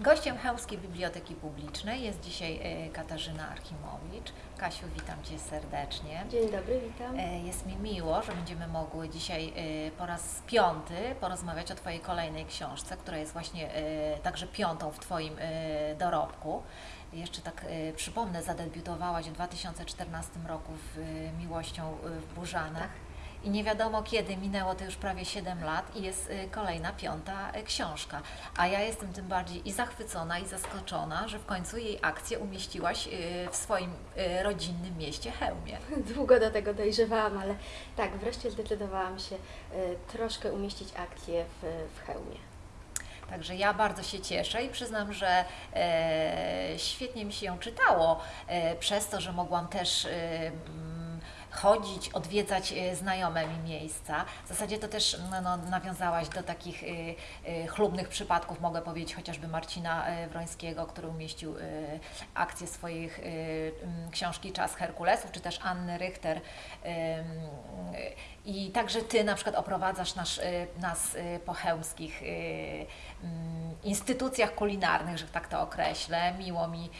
Gościem Chełmskiej Biblioteki Publicznej jest dzisiaj e, Katarzyna Archimowicz. Kasiu, witam Cię serdecznie. Dzień dobry, witam. E, Jest mi miło, że będziemy mogły dzisiaj e, po raz piąty porozmawiać o Twojej kolejnej książce, która jest właśnie także piątą w Twoim dorobku. Jeszcze tak przypomnę, zadebiutowałaś w 2014 roku w Miłością w Burzanach. I nie wiadomo kiedy, minęło to już prawie 7 lat i jest y, kolejna, piąta y, książka. A ja jestem tym bardziej i zachwycona, i zaskoczona, że w końcu jej akcję umieściłaś y, w swoim rodzinnym mieście Chełmie. Długo do tego dojrzewałam, ale tak, wreszcie zdecydowałam się troszkę umieścić akcję w, w hełmie. Także ja bardzo się cieszę i przyznam, że e, świetnie mi się ją czytało, e, przez to, że mogłam też e, chodzić, odwiedzać e, znajome mi miejsca. W zasadzie to też no, no, nawiązałaś do takich e, e, chlubnych przypadków, mogę powiedzieć chociażby Marcina Wrońskiego, który umieścił akcję swoich książki Czas Herkulesów, czy też Anny Richter. I także Ty na przykład oprowadzasz nasz, e, nas e, po chełmskich e, mm, instytucjach kulinarnych, że tak to określę. Miło mi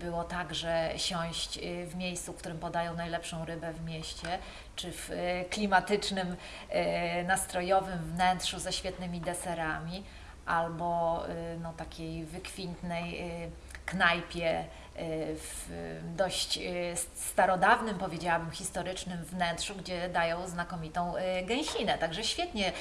było także siąść w miejscu, w którym podają najlepszą rybę w mieście, czy w klimatycznym, nastrojowym wnętrzu ze świetnymi deserami, albo no, takiej wykwintnej knajpie e, w dość e, starodawnym, powiedziałabym, historycznym wnętrzu, gdzie dają znakomitą e, gęsinę. Także świetnie,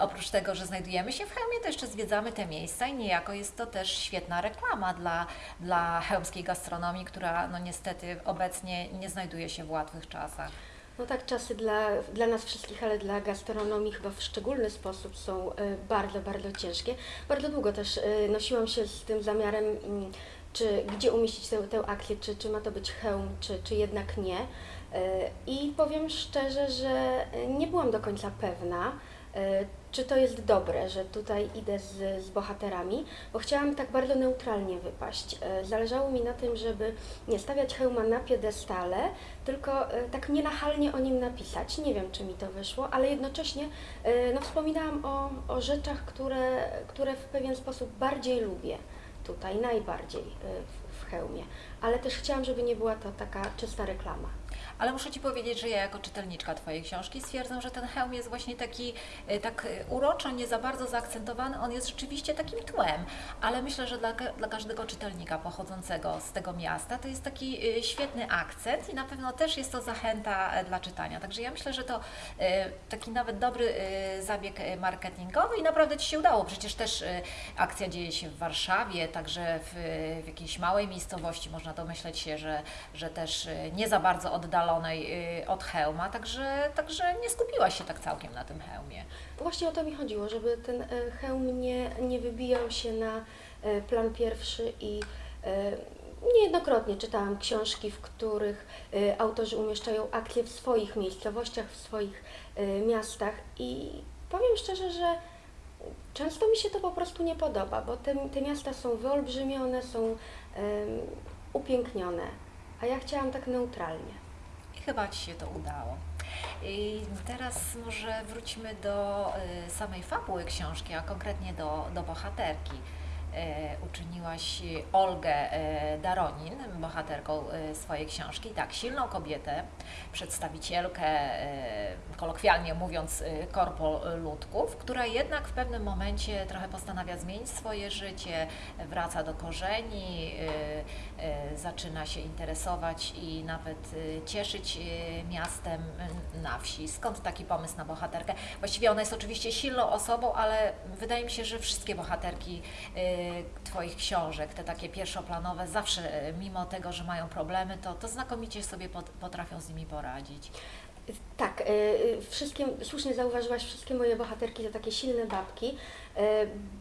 oprócz tego, że znajdujemy się w Chełmie, to jeszcze zwiedzamy te miejsca i niejako jest to też świetna reklama dla, dla chełmskiej gastronomii, która no niestety obecnie nie znajduje się w łatwych czasach. No tak, czasy dla, dla nas wszystkich, ale dla gastronomii chyba w szczególny sposób są bardzo, bardzo ciężkie. Bardzo długo też nosiłam się z tym zamiarem, mm, czy gdzie umieścić tę, tę akcję, czy, czy ma to być hełm, czy, czy jednak nie. Y, I powiem szczerze, że nie byłam do końca pewna, y, czy to jest dobre, że tutaj idę z, z bohaterami, bo chciałam tak bardzo neutralnie wypaść. Y, Zależało mi na tym, żeby nie stawiać hełma na piedestale, tylko tak nienachalnie o nim napisać. Nie wiem, czy mi to wyszło, ale jednocześnie no, wspominałam o, o rzeczach, które, które w pewien sposób bardziej lubię tutaj, najbardziej y, w, w hełmie. Ale też chciałam, żeby nie była to taka czysta reklama. Ale muszę Ci powiedzieć, że ja jako czytelniczka Twojej książki stwierdzam, że ten hełm jest właśnie taki e, tak e, uroczo, nie za bardzo zaakcentowany. On jest rzeczywiście takim tłem, ale myślę, że dla, dla każdego czytelnika pochodzącego z tego miasta to jest taki e, świetny akcent i na pewno też jest to zachęta dla czytania. Także ja myślę, że to taki nawet dobry zabieg marketingowy i naprawdę Ci się udało. Przecież też akcja dzieje się w Warszawie, także w, w jakiejś małej miejscowości, można domyśleć się, że, że też nie za bardzo e, od hełma, także, także nie skupiłaś się tak całkiem na tym hełmie. Właśnie o to mi chodziło, żeby ten e, hełm nie, nie wybijał się na e, plan pierwszy i e, niejednokrotnie czytałam książki, w których autorzy umieszczają akcje w swoich miejscowościach, w swoich miastach i powiem szczerze, że często mi się to po prostu nie podoba, bo te, te miasta są wyolbrzymione, są em, upięknione, a ja chciałam tak neutralnie. Chyba Ci się to udało. I teraz może wróćmy do y, samej fabuły książki, a konkretnie do, do bohaterki. E, uczyniłaś Olgę e, Daronin bohaterką e, swojej książki. Tak, silną kobietę, przedstawicielkę, kolokwialnie mówiąc, korpo ludków, która jednak w pewnym momencie trochę postanawia zmienić swoje życie, wraca do korzeni, zaczyna się interesować i nawet cieszyć miastem na wsi. Skąd taki pomysł na bohaterkę? Właściwie ona jest oczywiście silną osobą, ale wydaje mi się, że wszystkie bohaterki Twoich książek, te takie pierwszoplanowe, zawsze e, mimo tego, że mają problemy, to, to znakomicie sobie pot- potrafią z nimi poradzić. Tak, y, y, wszystkie, słusznie zauważyłaś, wszystkie moje bohaterki to takie silne babki, y,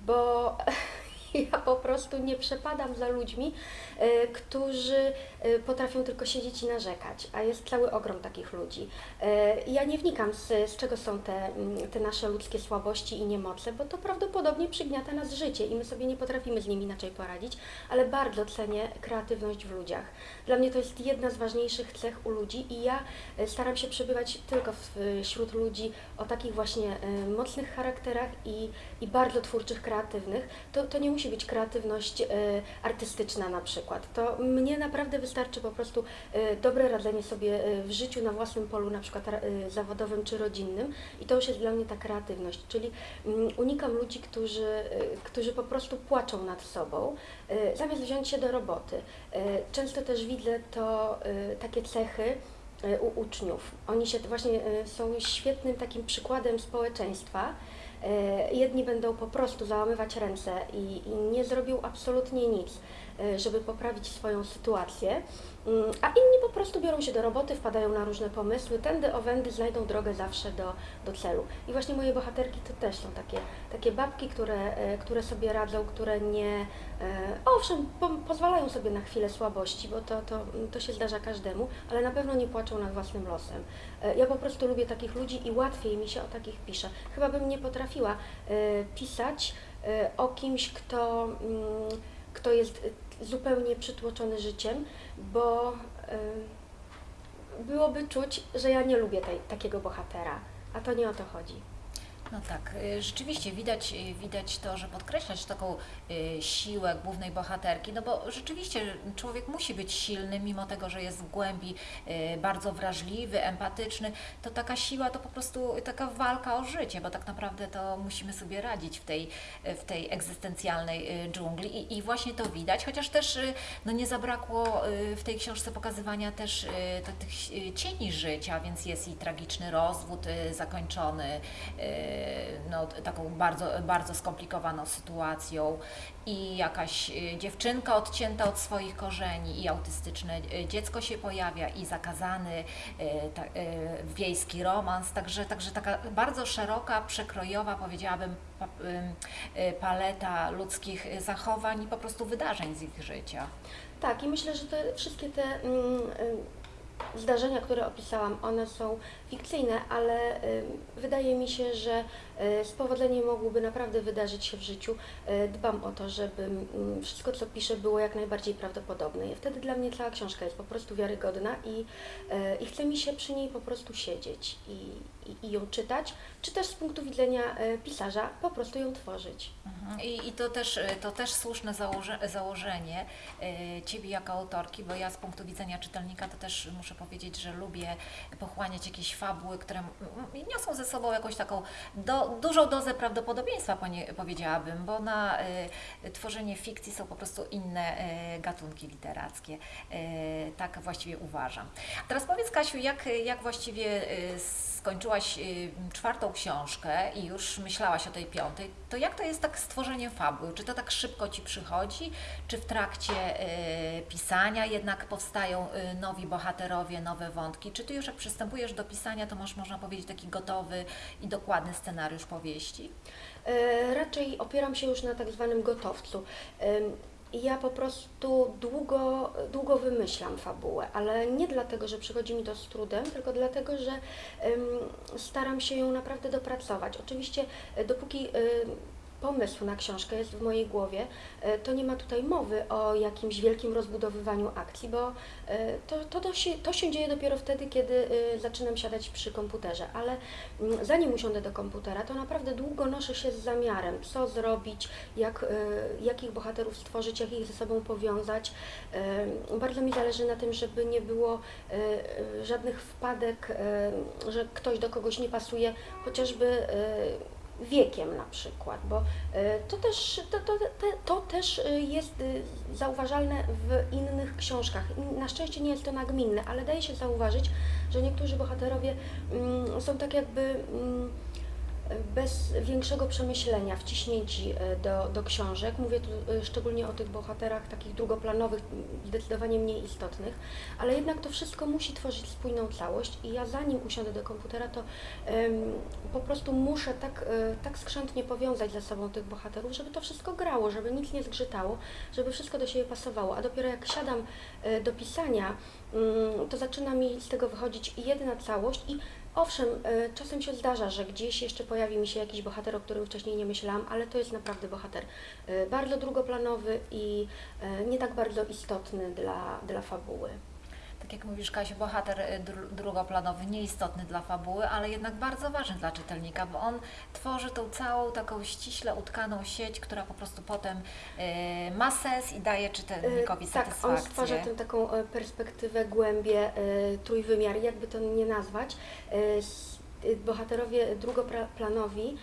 bo ja po prostu nie przepadam za ludźmi, y, którzy y, potrafią tylko siedzieć i narzekać, a jest cały ogrom takich ludzi. Y, Ja nie wnikam z, z czego są te, mm, te nasze ludzkie słabości i niemoce, bo to prawdopodobnie przygniata nas życie i my sobie nie potrafimy z nimi inaczej poradzić, ale bardzo cenię kreatywność w ludziach. Dla mnie to jest jedna z ważniejszych cech u ludzi i ja e, staram się przebywać tylko wśród ludzi o takich właśnie e, mocnych charakterach i, i bardzo twórczych, kreatywnych. To, to nie musi być kreatywność e, artystyczna na przykład. To mnie naprawdę wystarczy po prostu e, dobre radzenie sobie e, w życiu na własnym polu, na przykład e, zawodowym czy rodzinnym i to już jest dla mnie ta kreatywność, czyli mm, unikam ludzi, którzy, którzy po prostu płaczą nad sobą, zamiast wziąć się do roboty. Często też widzę to takie cechy u uczniów. Oni się właśnie są świetnym takim przykładem społeczeństwa. E, Jedni będą po prostu załamywać ręce i, i nie zrobią absolutnie nic, żeby poprawić swoją sytuację, Mm, a inni po prostu biorą się do roboty, wpadają na różne pomysły, tędy owędy znajdą drogę zawsze do, do celu. I właśnie moje bohaterki to też są takie, takie babki, które, e, które sobie radzą, które nie, e, owszem, po, pozwalają sobie na chwilę słabości, bo to, to, to się zdarza każdemu, ale na pewno nie płaczą nad własnym losem. E, Ja po prostu lubię takich ludzi i łatwiej mi się o takich pisze. Chyba bym nie potrafiła e, pisać e, o kimś, kto, mm, kto jest e, zupełnie przytłoczony życiem, bo byłoby czuć, że ja nie lubię tej, takiego bohatera, a to nie o to chodzi. No tak, y, rzeczywiście widać, y, widać to, że podkreślać taką y, siłę głównej bohaterki, no bo rzeczywiście człowiek musi być silny, mimo tego, że jest w głębi bardzo wrażliwy, empatyczny, to taka siła to po prostu taka walka o życie, bo tak naprawdę to musimy sobie radzić w tej, w tej egzystencjalnej dżungli i, i właśnie to widać, chociaż też no nie zabrakło w tej książce pokazywania też tych cieni życia, więc jest i tragiczny rozwód zakończony no, taką bardzo, bardzo skomplikowaną sytuacją i jakaś y, dziewczynka odcięta od swoich korzeni i autystyczne y, dziecko się pojawia i zakazany y, ta, y, wiejski romans, także, także taka bardzo szeroka, przekrojowa powiedziałabym pa, y, y, paleta ludzkich y, zachowań i po prostu wydarzeń z ich życia. Tak, i myślę, że te wszystkie te mm, y, zdarzenia, które opisałam, one są fikcyjne, ale y, wydaje mi się, że y, z powodzeniem mogłyby naprawdę wydarzyć się w życiu. Y, Dbam o to, żeby mm, wszystko, co piszę, było jak najbardziej prawdopodobne. I wtedy dla mnie cała książka jest po prostu wiarygodna i, i chce mi się przy niej po prostu siedzieć i, i, i ją czytać, czy też z punktu widzenia pisarza po prostu ją tworzyć. Mhm. I, I to też, to też słuszne założe, założenie Ciebie jako autorki, bo ja z punktu widzenia czytelnika to też muszę powiedzieć, że lubię pochłaniać jakieś fabuły, które niosą ze sobą jakąś taką do, dużą dozę prawdopodobieństwa, powiedziałabym, bo na y, tworzenie fikcji są po prostu inne y, gatunki literackie. Y, tak właściwie uważam. Teraz powiedz Kasiu, jak, jak właściwie y, skończyłaś y, czwartą książkę i już myślałaś o tej piątej, to jak to jest tak z tworzeniem fabuły? Czy to tak szybko Ci przychodzi? Czy w trakcie y, pisania jednak powstają y, nowi bohaterowie, nowe wątki? Czy Ty już jak przystępujesz do pisania, to masz, można powiedzieć, taki gotowy i dokładny scenariusz powieści? E, Raczej opieram się już na tak zwanym gotowcu. Ja po prostu długo, długo wymyślam fabułę, ale nie dlatego, że przychodzi mi to z trudem, tylko dlatego, że staram się ją naprawdę dopracować. Oczywiście, e, dopóki em, pomysł na książkę jest w mojej głowie, e, to nie ma tutaj mowy o jakimś wielkim rozbudowywaniu akcji, bo e, to, to, to, się, to się dzieje dopiero wtedy, kiedy e, zaczynam siadać przy komputerze, ale mm, zanim usiądę do komputera, to naprawdę długo noszę się z zamiarem, co zrobić, jak, jakich bohaterów stworzyć, jak ich ze sobą powiązać. Bardzo mi zależy na tym, żeby nie było żadnych wpadek, że ktoś do kogoś nie pasuje, chociażby wiekiem na przykład, bo e, to też, to, to, to, też e, jest e, zauważalne w innych książkach. Na szczęście nie jest to nagminne, ale daje się zauważyć, że niektórzy bohaterowie mm, są tak jakby mm, bez większego przemyślenia, wciśnięci e, do, do książek. Mówię tu e, szczególnie o tych bohaterach takich drugoplanowych, zdecydowanie mniej istotnych, ale jednak to wszystko musi tworzyć spójną całość i ja zanim usiądę do komputera, to po prostu muszę tak, e, tak skrzętnie powiązać ze sobą tych bohaterów, żeby to wszystko grało, żeby nic nie zgrzytało, żeby wszystko do siebie pasowało, a dopiero jak siadam do pisania, mm, to zaczyna mi z tego wychodzić jedna całość i Owszem, e, czasem się zdarza, że gdzieś jeszcze pojawi mi się jakiś bohater, o którym wcześniej nie myślałam, ale to jest naprawdę bohater e, bardzo drugoplanowy i e, nie tak bardzo istotny dla, dla fabuły. Tak tak jak mówisz Kasiu, bohater y, dru, drugoplanowy, nieistotny dla fabuły, ale jednak bardzo ważny dla czytelnika, bo on tworzy tą całą taką ściśle utkaną sieć, która po prostu potem y, ma sens i daje czytelnikowi Tak, on satysfakcję. stwarza tę taką e, perspektywę, głębię, e, trójwymiar, jakby to nie nazwać. E, Bohaterowie drugoplanowi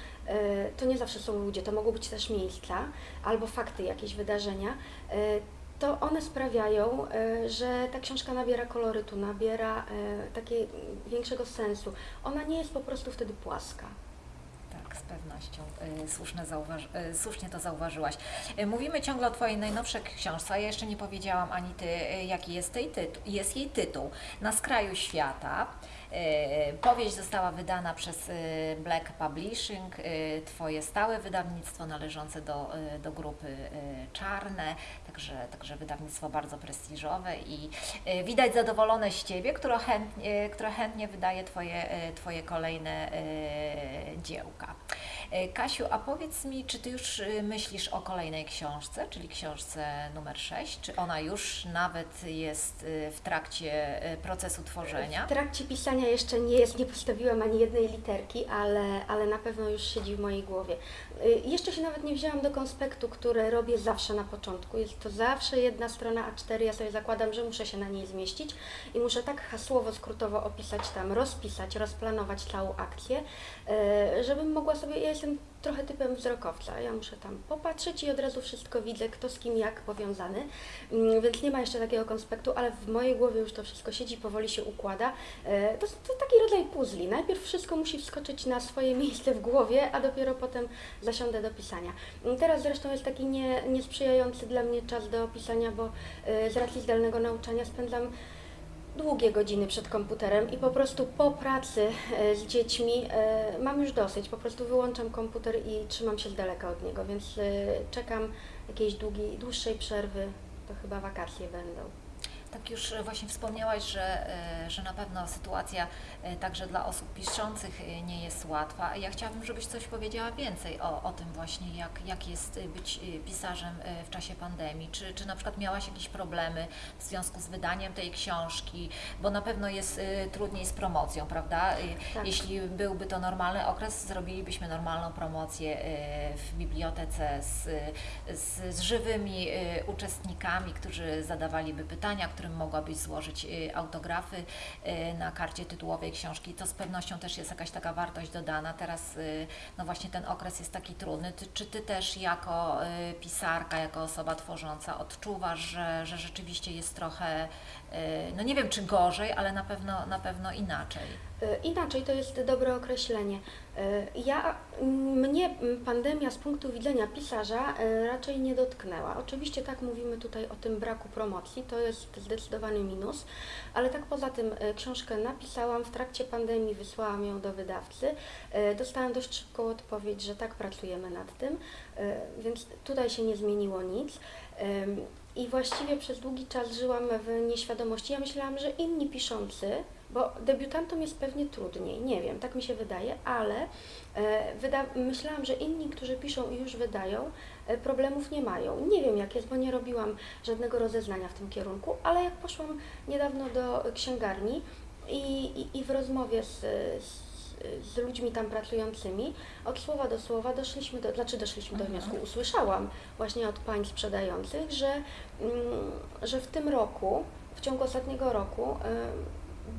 to nie zawsze są ludzie, to mogą być też miejsca albo fakty, jakieś wydarzenia. E, To one sprawiają, e, że ta książka nabiera kolorytu, nabiera e, takiego większego sensu. Ona nie jest po prostu wtedy płaska. Tak, z pewnością. Y, Słuszne słusznie to zauważyłaś. Mówimy ciągle o Twojej najnowszej książce, a ja jeszcze nie powiedziałam ani Ty, jaki jest, jest jej tytuł. Na skraju świata. Y, Powieść została wydana przez y, Black Publishing, y, Twoje stałe wydawnictwo należące do, do grupy Czarne, także, także wydawnictwo bardzo prestiżowe i widać zadowolone z Ciebie, które chętnie, które chętnie wydaje Twoje, twoje kolejne dziełka. Kasiu, a powiedz mi, czy Ty już myślisz o kolejnej książce, czyli książce numer 6? Czy ona już nawet jest w trakcie procesu tworzenia? W trakcie pisania jeszcze nie jest, nie postawiłam ani jednej literki, ale, ale na pewno już siedzi w mojej głowie. Y, Jeszcze się nawet nie wzięłam do konspektu, który robię zawsze na początku. Jest to zawsze jedna strona A4. Ja sobie zakładam, że muszę się na niej zmieścić i muszę tak hasłowo, skrótowo opisać tam, rozpisać, rozplanować całą akcję, y, żebym mogła sobie. Ja jestem trochę typem wzrokowca. Ja muszę tam popatrzeć i od razu wszystko widzę, kto z kim jak powiązany. Mm, Więc nie ma jeszcze takiego konspektu, ale w mojej głowie już to wszystko siedzi, powoli się układa. E, To, to taki rodzaj puzli. Najpierw wszystko musi wskoczyć na swoje miejsce w głowie, a dopiero potem zasiądę do pisania. Mm, Teraz zresztą jest taki nie, niesprzyjający dla mnie czas do pisania, bo e, z racji zdalnego nauczania spędzam długie godziny przed komputerem i po prostu po pracy e, z dziećmi e, mam już dosyć. Po prostu wyłączam komputer i trzymam się z daleka od niego, więc e, czekam jakiejś długiej, dłuższej przerwy. To chyba wakacje będą. Tak już e, właśnie wspomniałaś, że, e, że na pewno sytuacja e, także dla osób piszących nie jest łatwa. Ja chciałabym, żebyś coś powiedziała więcej o, o tym właśnie, jak, jak jest być pisarzem w czasie pandemii. Czy, czy na przykład miałaś jakieś problemy w związku z wydaniem tej książki, bo na pewno jest trudniej z promocją, prawda? Tak. Jeśli byłby to normalny okres, zrobilibyśmy normalną promocję w bibliotece z, z, z żywymi uczestnikami, którzy zadawaliby pytania, którym mogłabyś złożyć e, autografy e, na karcie tytułowej książki. To z pewnością też jest jakaś taka wartość dodana. Teraz e, no właśnie ten okres jest taki trudny. Czy Ty też jako pisarka, jako osoba tworząca odczuwasz, że, że rzeczywiście jest trochę, no nie wiem czy gorzej, ale na pewno, na pewno inaczej? E, Inaczej to jest dobre określenie. E, Ja, mnie pandemia z punktu widzenia pisarza e, raczej nie dotknęła. Oczywiście tak mówimy tutaj o tym braku promocji, to jest zdecydowany minus, ale tak poza tym książkę napisałam w trakcie pandemii, wysłałam ją do wydawcy. Dostałam dość szybką odpowiedź, że tak pracujemy nad tym, więc tutaj się nie zmieniło nic. I właściwie przez długi czas żyłam w nieświadomości. Ja myślałam, że inni piszący, bo debiutantom jest pewnie trudniej, nie wiem, tak mi się wydaje, ale e, wyda- myślałam, że inni, którzy piszą i już wydają, e, problemów nie mają. Nie wiem jak jest, bo nie robiłam żadnego rozeznania w tym kierunku, ale jak poszłam niedawno do księgarni i, i, i w rozmowie z, z z ludźmi tam pracującymi, od słowa do słowa doszliśmy do, znaczy doszliśmy do Mhm. wniosku, usłyszałam właśnie od pań sprzedających, że, mm, że w tym roku, w ciągu ostatniego roku, em,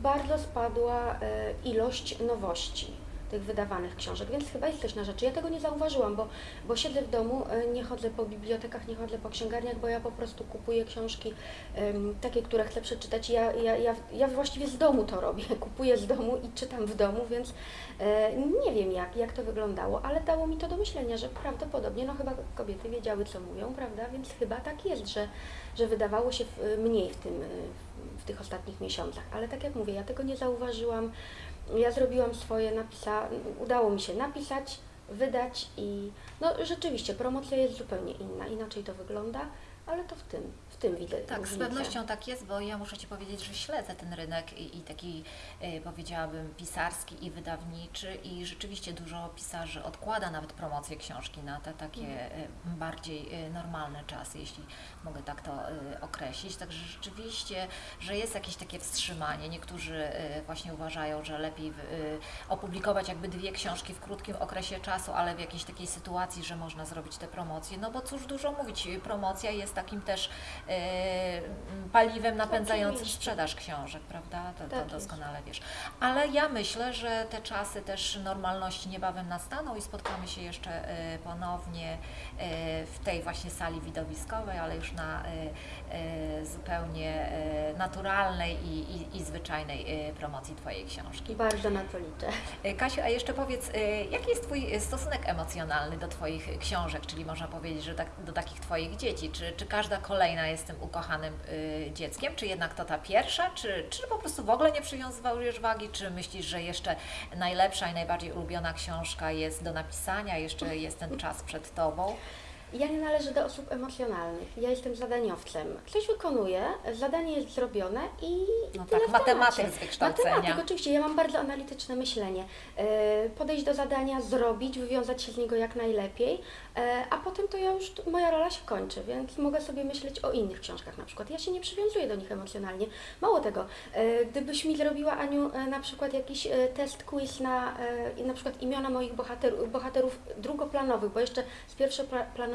bardzo spadła e, ilość nowości tych wydawanych książek, więc chyba jest coś na rzeczy. Ja tego nie zauważyłam, bo, bo siedzę w domu, e, nie chodzę po bibliotekach, nie chodzę po księgarniach, bo ja po prostu kupuję książki em, takie, które chcę przeczytać. Ja, ja, ja, ja właściwie z domu to robię, kupuję z domu i czytam w domu, więc e, nie wiem jak, jak to wyglądało, ale dało mi to do myślenia, że prawdopodobnie, no chyba kobiety wiedziały co mówią, prawda, więc chyba tak jest, że, że wydawało się mniej w tym, w tych ostatnich miesiącach, ale tak jak mówię, ja tego nie zauważyłam, ja zrobiłam swoje, napisa, udało mi się napisać, wydać i no rzeczywiście promocja jest zupełnie inna, inaczej to wygląda, ale to w tym, w tym widzę Tak, z różnicę. pewnością tak jest, bo ja muszę Ci powiedzieć, że śledzę ten rynek i, i taki e, powiedziałabym pisarski i wydawniczy i rzeczywiście dużo pisarzy odkłada nawet promocję książki na te takie e, bardziej e, normalne czasy, jeśli mogę tak to określić. Także rzeczywiście, że jest jakieś takie wstrzymanie. Niektórzy właśnie uważają, że lepiej opublikować jakby dwie książki w krótkim okresie czasu, ale w jakiejś takiej sytuacji, że można zrobić te promocje. No bo cóż dużo mówić, promocja jest takim też e, paliwem napędzającym sprzedaż książek, prawda? To, to Tak doskonale wiesz. Ale ja myślę, że te czasy też normalności niebawem nastaną i spotkamy się jeszcze e, ponownie e, w tej właśnie sali widowiskowej, ale już na zupełnie naturalnej i, i, i zwyczajnej promocji Twojej książki. Bardzo na to liczę. Kasiu, a jeszcze powiedz, jaki jest Twój stosunek emocjonalny do Twoich książek, czyli można powiedzieć, że tak, do takich Twoich dzieci? Czy, czy każda kolejna jest tym ukochanym e, dzieckiem, czy jednak to ta pierwsza, czy, czy po prostu w ogóle nie przywiązujesz wagi, czy myślisz, że jeszcze najlepsza i najbardziej ulubiona książka jest do napisania, jeszcze jest ten czas przed Tobą? Ja nie należę do osób emocjonalnych. Ja jestem zadaniowcem. Coś wykonuję, zadanie jest zrobione i, No tyle tak, w matematyk z wykształcenia. Matematyk, oczywiście. Ja mam bardzo analityczne myślenie. E, Podejść do zadania, zrobić, wywiązać się z niego jak najlepiej, e, a potem to ja już, moja rola się kończy, więc mogę sobie myśleć o innych książkach na przykład. Ja się nie przywiązuję do nich emocjonalnie. Mało tego, e, gdybyś mi zrobiła, Aniu, na przykład jakiś test, quiz na na przykład imiona moich bohaterów, bohaterów drugoplanowych, bo jeszcze z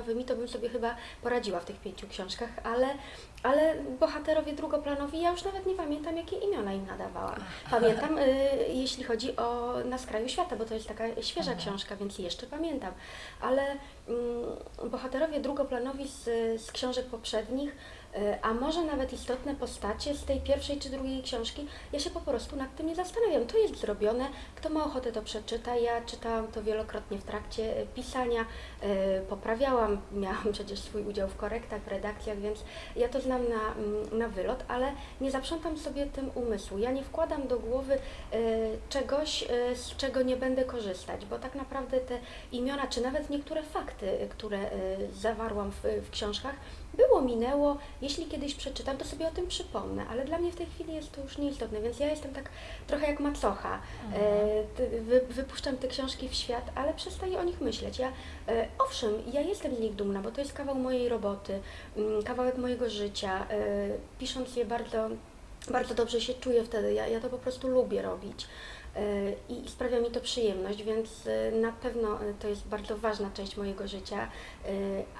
pierwszoplanowymi to bym sobie chyba poradziła w tych pięciu książkach, ale, ale bohaterowie drugoplanowi, ja już nawet nie pamiętam, jakie imiona im nadawałam. Pamiętam, y, jeśli chodzi o Na skraju świata, bo to jest taka świeża Mhm. książka, więc jeszcze pamiętam. Ale mm, bohaterowie drugoplanowi z, z książek poprzednich, y, a może nawet istotne postacie z tej pierwszej czy drugiej książki, ja się po prostu nad tym nie zastanawiam. To jest zrobione, kto ma ochotę to przeczyta. Ja czytałam to wielokrotnie w trakcie y, pisania, y, poprawiałam, miałam przecież swój udział w korektach, w redakcjach, więc ja to znam na, mm, na wylot, ale nie zaprzątam sobie tym umysłu. Ja nie wkładam do głowy e, czegoś, e, z czego nie będę korzystać, bo tak naprawdę te imiona, czy nawet niektóre fakty, e, które e, zawarłam w, w książkach, było, minęło. Jeśli kiedyś przeczytam, to sobie o tym przypomnę, ale dla mnie w tej chwili jest to już nieistotne, więc ja jestem tak trochę jak macocha. E, wy, wypuszczam te książki w świat, ale przestaję o nich myśleć. Ja, e, owszem, ja jestem z nich dumna, bo to jest kawał mojej roboty, mm, kawałek mojego życia. E, pisząc je bardzo, bardzo dobrze się czuję wtedy. Ja, ja to po prostu lubię robić. E, I sprawia mi to przyjemność, więc e, na pewno e, to jest bardzo ważna część mojego życia,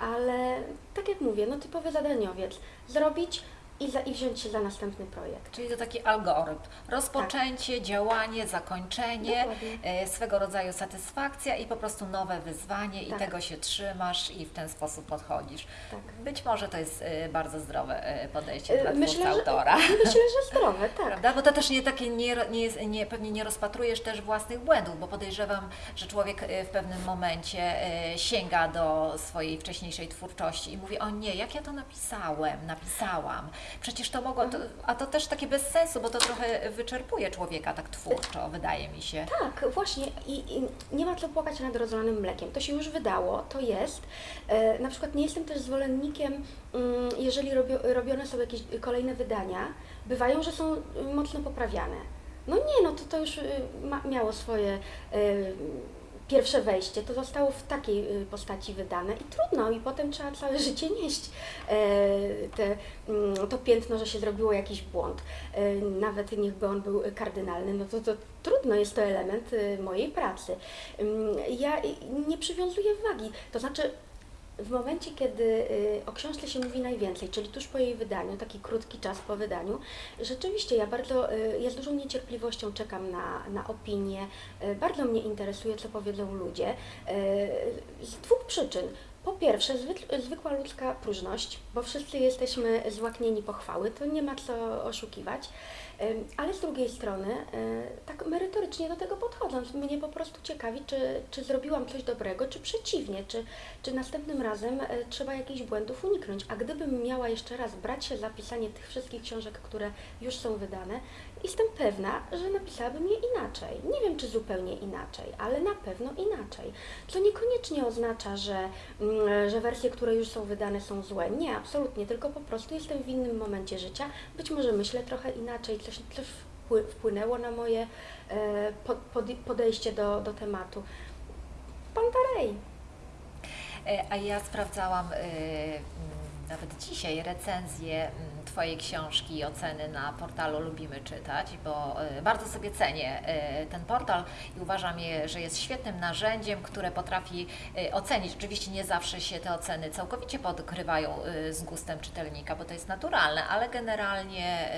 ale tak jak mówię, no typowy zadaniowiec, zrobić i, za, i wziąć się za następny projekt. Czyli to taki algorytm. Rozpoczęcie, działanie, zakończenie, Dokładnie. e, swego rodzaju satysfakcja i po prostu nowe wyzwanie i Tak. tego się trzymasz i w ten sposób podchodzisz. Tak. Być może to jest e, bardzo zdrowe e, podejście dla Myślę, że, autora. myślę, że zdrowe, tak. Prawda? Bo to też nie takie, nie, nie, jest- nie, pewnie nie rozpatrujesz też własnych błędów, bo podejrzewam, że człowiek w pewnym momencie sięga do swojej wcześniejszej twórczości i mówi, o nie, jak ja to napisałem, napisałam, przecież to mogło, to, a to też takie bez sensu, bo to trochę wyczerpuje człowieka tak twórczo, wydaje mi się. Tak, właśnie i, i nie ma co płakać nad rozlanym mlekiem. To się już wydało, to jest. E, na przykład nie jestem też zwolennikiem, mm, jeżeli robio, robione są jakieś kolejne wydania, bywają, że są y, mocno poprawiane. No nie, no to, to już y, ma, miało swoje y, pierwsze wejście, to zostało w takiej y, postaci wydane i trudno, i potem trzeba całe życie nieść e, te, mm, to piętno, że się zrobiło jakiś błąd. E, Nawet niechby on był kardynalny, no to, to trudno, jest to element y, mojej pracy. Ym, Ja y, nie przywiązuję wagi, to znaczy w momencie, kiedy y, o książce się mówi najwięcej, czyli tuż po jej wydaniu, taki krótki czas po wydaniu, rzeczywiście ja bardzo, y, ja z dużą niecierpliwością czekam na, na opinie, y, bardzo mnie interesuje, co powiedzą ludzie, z dwóch przyczyn. Po pierwsze, zwyk- zwykła ludzka próżność, bo wszyscy jesteśmy złaknieni pochwały, to nie ma co oszukiwać. Ale z drugiej strony, y, tak merytorycznie do tego podchodząc, mnie po prostu ciekawi, czy, czy zrobiłam coś dobrego, czy przeciwnie, czy, czy następnym razem y, trzeba jakichś błędów uniknąć. A gdybym miała jeszcze raz brać się za pisanie tych wszystkich książek, które już są wydane, jestem pewna, że napisałabym je inaczej. Nie wiem, czy zupełnie inaczej, ale na pewno inaczej. Co niekoniecznie oznacza, że, mm, że wersje, które już są wydane są złe. Nie, absolutnie, tylko po prostu jestem w innym momencie życia. Być może myślę trochę inaczej, coś wpły- wpłynęło na moje e, po- pod- podejście do, do tematu. Pantarej. E, A ja sprawdzałam e, nawet dzisiaj recenzję Twojej książki i oceny na portalu Lubimy Czytać, bo e, bardzo sobie cenię e, ten portal i uważam, je, że jest świetnym narzędziem, które potrafi e, ocenić. Oczywiście nie zawsze się te oceny całkowicie podkrywają z gustem czytelnika, bo to jest naturalne, ale generalnie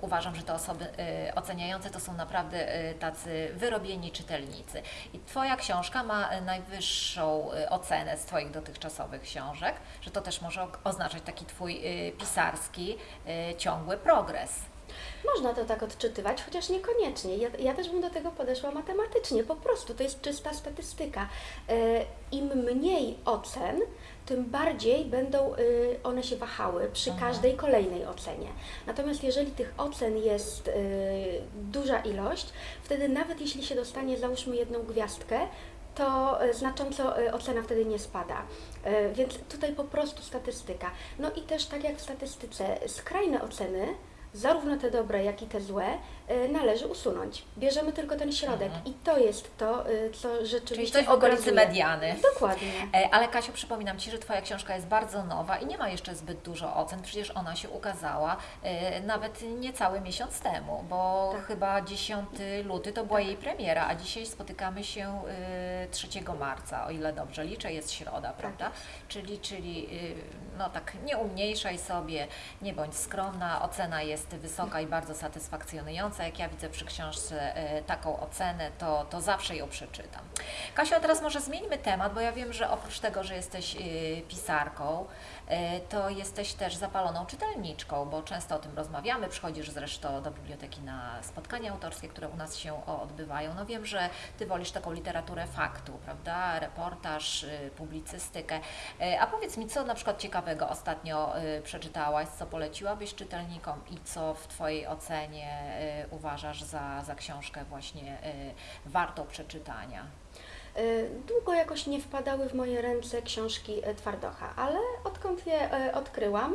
uważam, że te osoby oceniające to są naprawdę tacy wyrobieni czytelnicy. I Twoja książka ma najwyższą ocenę z Twoich dotychczasowych książek, że to też może oznaczać taki Twój pisarski, ciągły progres. Można to tak odczytywać, chociaż niekoniecznie. Ja, ja też bym do tego podeszła matematycznie. Po prostu to jest czysta statystyka. E, Im mniej ocen, tym bardziej będą y, one się wahały przy Mhm. każdej kolejnej ocenie. Natomiast jeżeli tych ocen jest y, duża ilość, wtedy nawet jeśli się dostanie załóżmy jedną gwiazdkę, to y, znacząco y, ocena wtedy nie spada. Y, Więc tutaj po prostu statystyka. No i też tak jak w statystyce, skrajne oceny, zarówno te dobre, jak i te złe, y, należy usunąć. Bierzemy tylko ten środek Mhm. i to jest to, y, co Czyli rzeczywiście coś w okolicy mediany. Dokładnie. E, Ale Kasiu, przypominam Ci, że Twoja książka jest bardzo nowa i nie ma jeszcze zbyt dużo ocen. Przecież ona się ukazała e, nawet niecały miesiąc temu, bo Tak. chyba 10 luty to była jej premiera, a dzisiaj spotykamy się e, 3 marca, o ile dobrze liczę, jest środa, prawda? Czyli, czyli e, no tak, nie umniejszaj sobie, nie bądź skromna, ocena jest wysoka i bardzo satysfakcjonująca. Jak ja widzę przy książce e, taką ocenę, to, to zawsze ją przeczytam. Kasiu, a teraz może zmieńmy temat, bo ja wiem, że oprócz tego, że jesteś y, pisarką, y, to jesteś też zapaloną czytelniczką, bo często o tym rozmawiamy. Przychodzisz zresztą do biblioteki na spotkania autorskie, które u nas się odbywają. No wiem, że Ty wolisz taką literaturę faktu, prawda? Reportaż, publicystykę. A powiedz mi, co na przykład ciekawego ostatnio przeczytałaś, co poleciłabyś czytelnikom i co w Twojej ocenie y, uważasz za, za książkę właśnie y, wartą przeczytania? Y, Długo jakoś nie wpadały w moje ręce książki Twardocha, ale odkąd je odkryłam,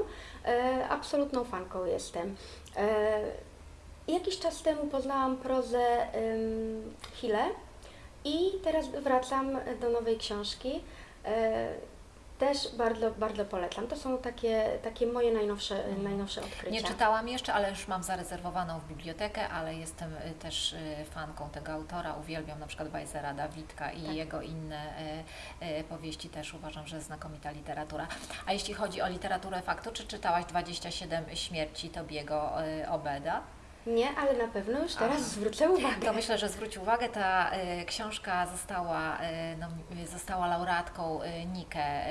absolutną fanką jestem. Jakiś czas temu poznałam prozę Hille i teraz wracam do nowej książki. Też bardzo, bardzo polecam. To są takie, takie moje najnowsze, najnowsze odkrycia. Nie czytałam jeszcze, ale już mam zarezerwowaną w bibliotekę, ale jestem y, też y, fanką tego autora. Uwielbiam na przykład Bajzera Dawidka i Tak. jego inne y, powieści też uważam, że znakomita literatura. A jeśli chodzi o literaturę faktu, czy czytałaś 27 śmierci Tobiego Obeda? Nie, ale na pewno już teraz Aha. zwrócę uwagę. To myślę, że zwróć uwagę, ta y, książka została, y, no, y, została laureatką y, Nike,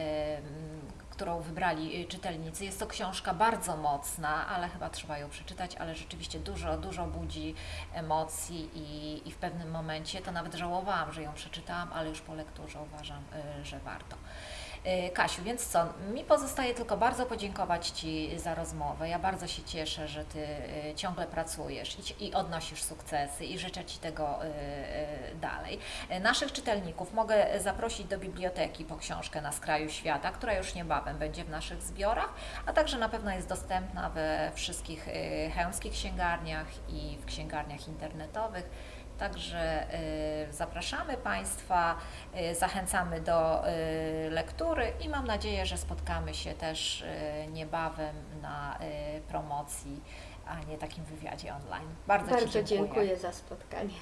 którą wybrali czytelnicy. Jest to książka bardzo mocna, ale chyba trzeba ją przeczytać, ale rzeczywiście dużo, dużo budzi emocji i, i w pewnym momencie to nawet żałowałam, że ją przeczytałam, ale już po lekturze uważam, że warto. Y, Kasiu, więc co? Mi pozostaje tylko bardzo podziękować Ci za rozmowę. Ja bardzo się cieszę, że Ty y, ciągle pracujesz i, odnosisz sukcesy i życzę Ci tego y, dalej. Naszych czytelników mogę zaprosić do biblioteki po książkę Na skraju świata, która już niebawem będzie w naszych zbiorach, a także na pewno jest dostępna we wszystkich chełmskich księgarniach i w księgarniach internetowych. Także y, zapraszamy Państwa, y, zachęcamy do y, lektury i mam nadzieję, że spotkamy się też niebawem na promocji, a nie takim wywiadzie online. Bardzo, Bardzo dziękuję. dziękuję za spotkanie.